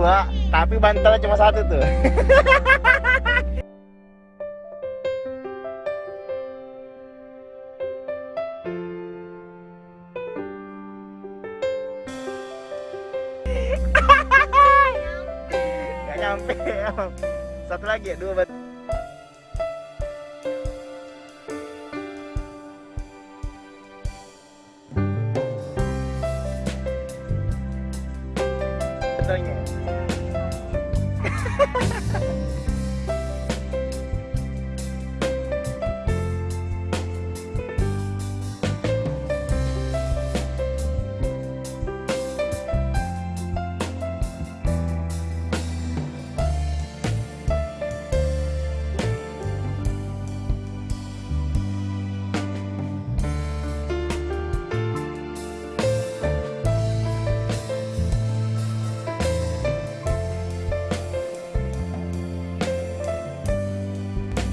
gua, tapi bantalnya cuma satu tuh. Gak nyampe. Satu lagi ya, dua bat. Montaña.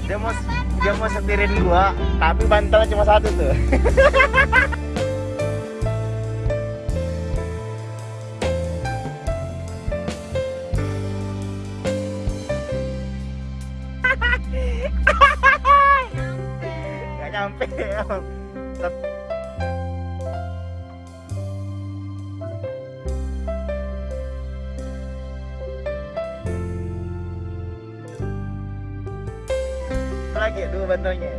Dia mau dia mau setirin gua tapi bantalnya cuma satu tuh. Gak nyampe lagi dua bandonya